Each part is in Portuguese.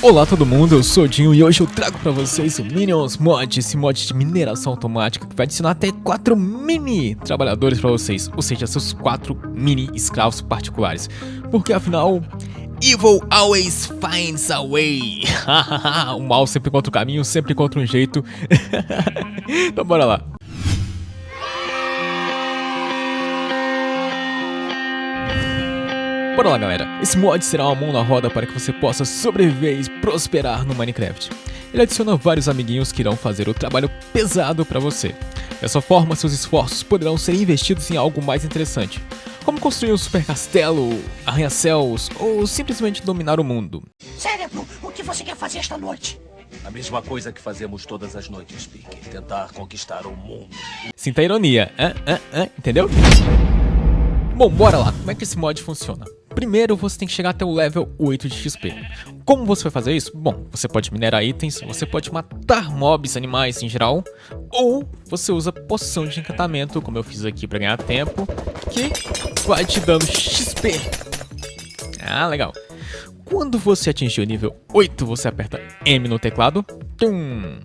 Olá todo mundo, eu sou o Dinho e hoje eu trago pra vocês o Minions Mod, esse mod de mineração automática que vai adicionar até 4 mini trabalhadores pra vocês, ou seja, seus 4 mini escravos particulares, porque afinal, Evil always finds a way, o mal sempre encontra o caminho, sempre encontra um jeito, então bora lá. Bora lá galera, esse mod será uma mão na roda para que você possa sobreviver e prosperar no Minecraft. Ele adiciona vários amiguinhos que irão fazer o trabalho pesado para você. Dessa forma, seus esforços poderão ser investidos em algo mais interessante, como construir um super castelo, arranha-céus ou simplesmente dominar o mundo. Cérebro, o que você quer fazer esta noite? A mesma coisa que fazemos todas as noites, Pique. Tentar conquistar o mundo. Sinta a ironia, hã? Hã? Hã? entendeu? Bom, bora lá. Como é que esse mod funciona? Primeiro você tem que chegar até o level 8 de XP. Como você vai fazer isso? Bom, você pode minerar itens, você pode matar mobs, animais em geral, ou você usa poção de encantamento, como eu fiz aqui para ganhar tempo, que vai te dando XP. Ah, legal. Quando você atingir o nível 8, você aperta M no teclado tum,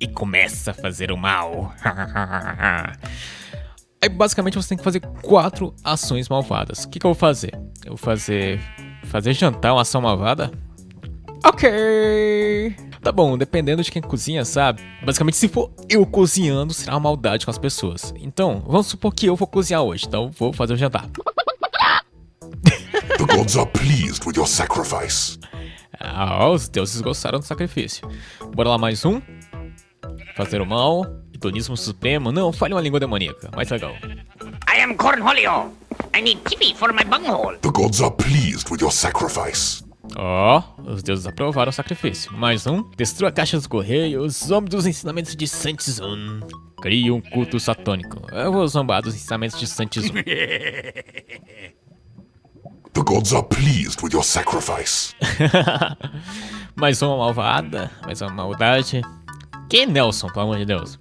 e começa a fazer o mal. Aí basicamente você tem que fazer quatro ações malvadas. O que, que eu vou fazer? Eu vou fazer. Fazer jantar uma ação malvada? Ok! Tá bom, dependendo de quem cozinha, sabe? Basicamente, se for eu cozinhando, será uma maldade com as pessoas. Então, vamos supor que eu vou cozinhar hoje, então vou fazer o jantar. The gods are pleased with your sacrifice. Ah, os deuses gostaram do sacrifício. Bora lá mais um. Fazer o mal. Hedonismo supremo. Não, fale uma língua demoníaca. Mais legal. I am Cornholio. I need tippy for my bunghole. The gods are pleased with your sacrifice. Ó, oh, os deuses aprovaram o sacrifício. Mais um. Destrua a caixa dos correios. Homem dos ensinamentos de Santizun. Crie um culto satânico. Eu vou zombar dos ensinamentos de Santizun. The gods are pleased with your sacrifice. mais uma malvada. Mais uma maldade. Que Nelson, pelo amor de Deus?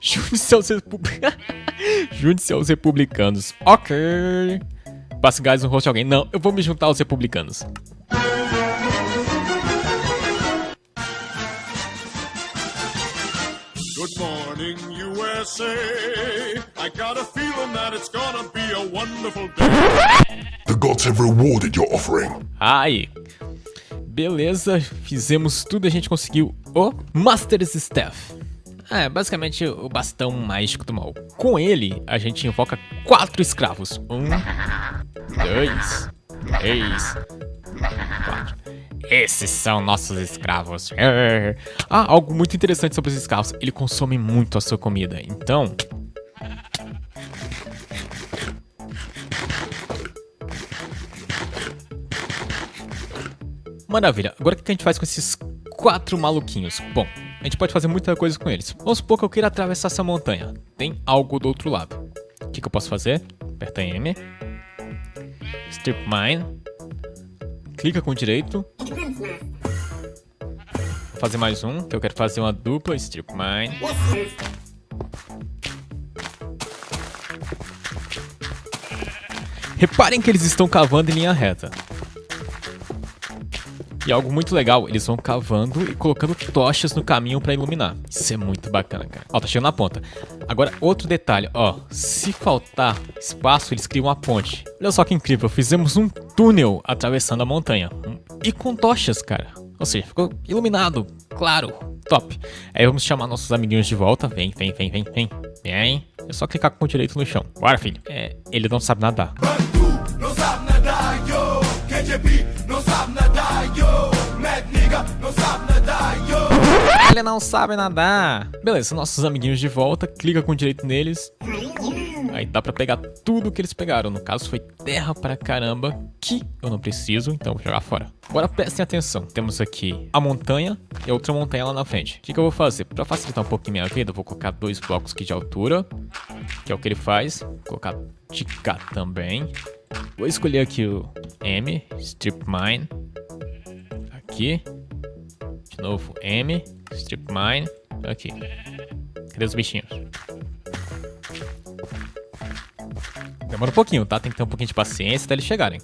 Junte-se aos, Junte aos republicanos. Ok. Passe gás no rosto de alguém. Não, eu vou me juntar aos republicanos. Good morning, USA. I got a feeling that it's gonna be a wonderful day. The gods have rewarded your offering. Ai. Beleza, fizemos tudo e a gente conseguiu o Master's Staff. É, basicamente o bastão mágico do mal. Com ele, a gente invoca quatro escravos. Um, dois, três, quatro. Esses são nossos escravos. Ah, algo muito interessante sobre os escravos. Ele consome muito a sua comida. Então... Maravilha. Agora o que a gente faz com esses quatro maluquinhos? Bom, a gente pode fazer muita coisa com eles. Vamos supor que eu queira atravessar essa montanha. Tem algo do outro lado. O que, que eu posso fazer? Aperta M. Strip Mine. Clica com o direito. Vou fazer mais um, que eu quero fazer uma dupla Strip Mine. Reparem que eles estão cavando em linha reta. E algo muito legal, eles vão cavando e colocando tochas no caminho para iluminar. Isso é muito bacana, cara. Ó, tá chegando na ponta. Agora, outro detalhe, ó. Se faltar espaço, eles criam uma ponte. Olha só que incrível, fizemos um túnel atravessando a montanha. E com tochas, cara. Ou seja, ficou iluminado, claro, top. Aí vamos chamar nossos amiguinhos de volta. Vem, vem, vem, vem, vem. Vem. É só clicar com o direito no chão. Bora, filho. É, ele não sabe nadar. Não sabe nadar, yo. Não sabe Ele não sabe nadar. Beleza, nossos amiguinhos de volta. Clica com direito neles. Aí dá pra pegar tudo que eles pegaram. No caso, foi terra pra caramba, que eu não preciso, então vou jogar fora. Agora prestem atenção. Temos aqui a montanha e outra montanha lá na frente. O que, que eu vou fazer? Pra facilitar um pouquinho minha vida, eu vou colocar dois blocos aqui de altura, que é o que ele faz. Vou colocar de cá também. Vou escolher aqui o M, Strip Mine. Aqui. Novo, M, Strip Mine. Aqui. Cadê os bichinhos? Demora um pouquinho, tá? Tem que ter um pouquinho de paciência até eles chegarem.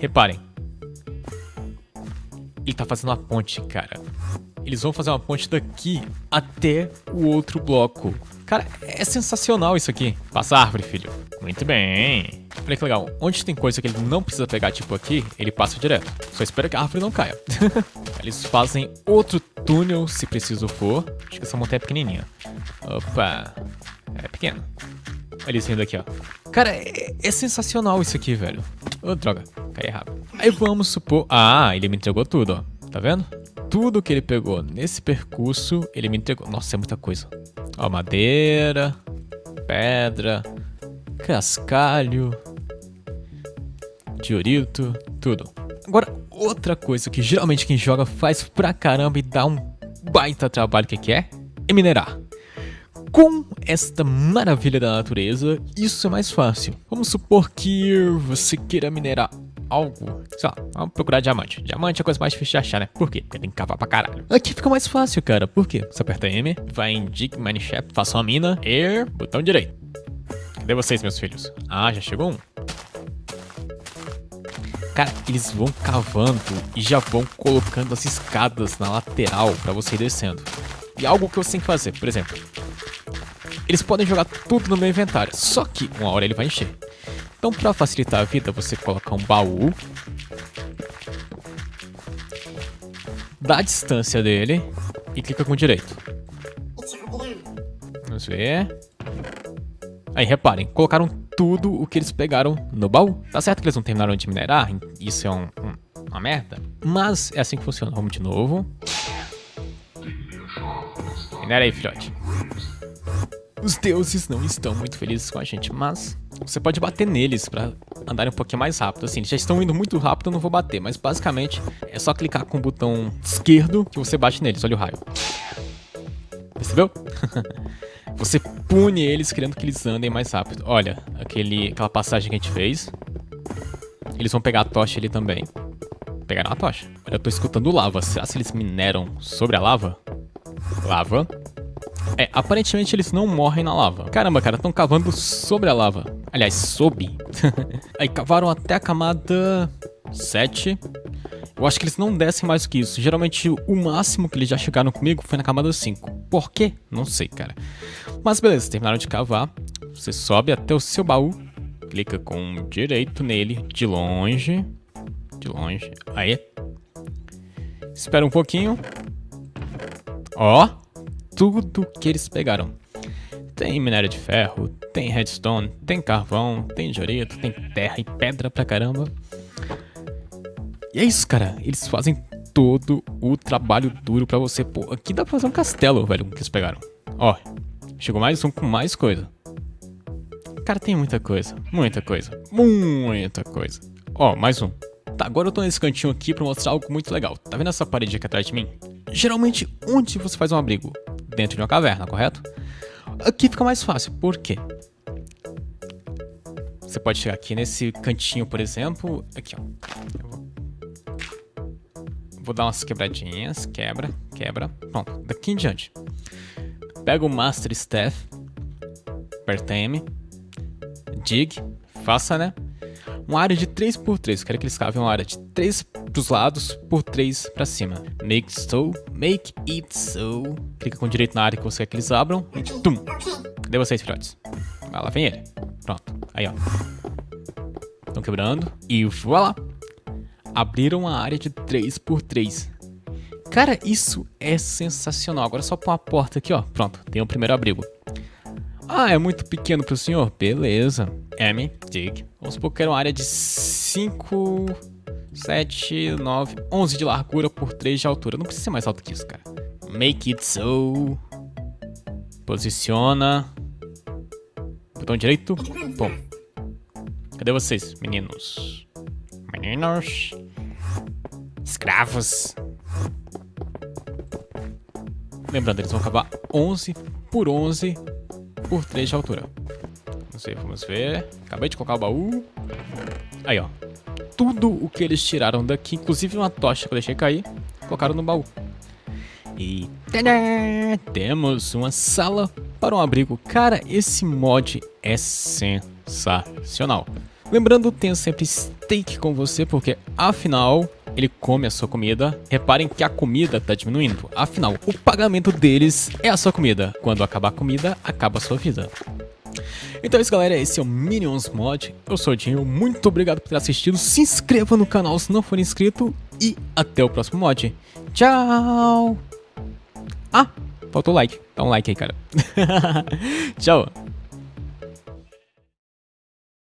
Reparem. ele tá fazendo uma ponte, cara. Eles vão fazer uma ponte daqui até o outro bloco. Cara, é sensacional isso aqui. Passa a árvore, filho. Muito bem. Olha que legal. Onde tem coisa que ele não precisa pegar, tipo aqui, ele passa direto. Só espera que a árvore não caia. Eles fazem outro túnel, se preciso for. Acho que essa montanha é pequenininha. Opa. É pequena. Eles vindo aqui, ó. Cara, é, é sensacional isso aqui, velho. Oh, droga. Cai errado. Aí vamos supor... Ah, ele me entregou tudo, ó. Tá vendo? Tudo que ele pegou nesse percurso, ele me entregou. Nossa, é muita coisa. Ó, madeira, pedra, cascalho, diorito, tudo. Agora, outra coisa que geralmente quem joga faz pra caramba e dá um baita trabalho que, que é? É minerar. Com esta maravilha da natureza, isso é mais fácil. Vamos supor que você queira minerar algo, sei lá, vamos procurar diamante. Diamante é a coisa mais difícil de achar, né? Por quê? Porque tem que cavar pra caralho. Aqui fica mais fácil, cara. Por quê? Você aperta M, vai em Dig Mineshaft, faça uma mina, Air, botão direito. Cadê vocês, meus filhos? Ah, já chegou um. Cara, eles vão cavando e já vão colocando as escadas na lateral pra você ir descendo. E algo que você tem que fazer, por exemplo, eles podem jogar tudo no meu inventário, só que uma hora ele vai encher. Então, para facilitar a vida, você coloca um baú. Dá a distância dele e clica com direito. Vamos ver. Aí, reparem, colocaram tudo o que eles pegaram no baú. Tá certo que eles não terminaram de minerar, isso é um, um, uma merda, mas é assim que funciona. Vamos de novo. Minera aí, filhote. Os deuses não estão muito felizes com a gente, mas você pode bater neles pra andarem um pouquinho mais rápido. Assim, eles já estão indo muito rápido, eu não vou bater, mas basicamente é só clicar com o botão esquerdo que você bate neles. Olha o raio. Percebeu? você pune eles querendo que eles andem mais rápido. Olha, aquele, aquela passagem que a gente fez. Eles vão pegar a tocha ali também. Pegaram a tocha. Olha, eu tô escutando lava. Será que eles mineram sobre a lava? Lava. É, aparentemente eles não morrem na lava. Caramba, cara, estão cavando sobre a lava. Aliás, sob. Aí cavaram até a camada 7. Eu acho que eles não descem mais que isso. Geralmente o máximo que eles já chegaram comigo foi na camada 5. Por quê? Não sei, cara. Mas beleza, terminaram de cavar. Você sobe até o seu baú. Clica com direito nele, de longe. De longe. Aí. Espera um pouquinho. Ó tudo que eles pegaram. Tem minério de ferro, tem redstone, tem carvão, tem diorito, tem terra e pedra pra caramba. E é isso, cara. Eles fazem todo o trabalho duro pra você. Pô, aqui dá pra fazer um castelo, velho, que eles pegaram. Ó, chegou mais um com mais coisa. Cara, tem muita coisa. Muita coisa. Muita coisa. Ó, mais um. Tá, agora eu tô nesse cantinho aqui pra mostrar algo muito legal. Tá vendo essa parede aqui atrás de mim? Geralmente, onde você faz um abrigo? dentro de uma caverna, correto? Aqui fica mais fácil, por quê? Você pode chegar aqui nesse cantinho, por exemplo, aqui ó. Vou... vou dar umas quebradinhas, quebra, quebra, pronto. Daqui em diante, pega o Master Staff, aperta M, dig, faça, né? Uma área de 3x3, quero que eles cavem uma área de 3 pros lados por 3 para cima. Make so, make it so. Clica com direito na área que você quer que eles abram e tum. Cadê vocês, filhotes? Ah, lá vem ele. Pronto. Aí, ó. Estão quebrando. E voilá. Abriram uma área de 3 por 3 Cara, isso é sensacional. Agora só pôr uma porta aqui, ó. Pronto, tem o primeiro abrigo. Ah, é muito pequeno pro senhor? Beleza. M, dig. Vamos supor que era uma área de 5, 7, 9, 11 de largura por 3 de altura. Não precisa ser mais alto que isso, cara. Make it so. Posiciona. Botão direito. Bom. Cadê vocês, meninos? Meninos. Escravos. Lembrando, eles vão acabar 11 por 11 por 3 de altura. Vamos ver, vamos ver. Acabei de colocar o baú. Aí, ó. Tudo o que eles tiraram daqui, inclusive uma tocha que eu deixei cair, colocaram no baú. E tadá, temos uma sala para um abrigo. Cara, esse mod é sensacional. Lembrando, tenha sempre steak com você, porque afinal, ele come a sua comida. Reparem que a comida tá diminuindo. Afinal, o pagamento deles é a sua comida. Quando acabar a comida, acaba a sua vida. Então é isso galera, esse é o Minions Mod, eu sou o Dinho, muito obrigado por ter assistido, se inscreva no canal se não for inscrito e até o próximo mod. Tchau! Ah, faltou like, dá um like aí cara. Tchau!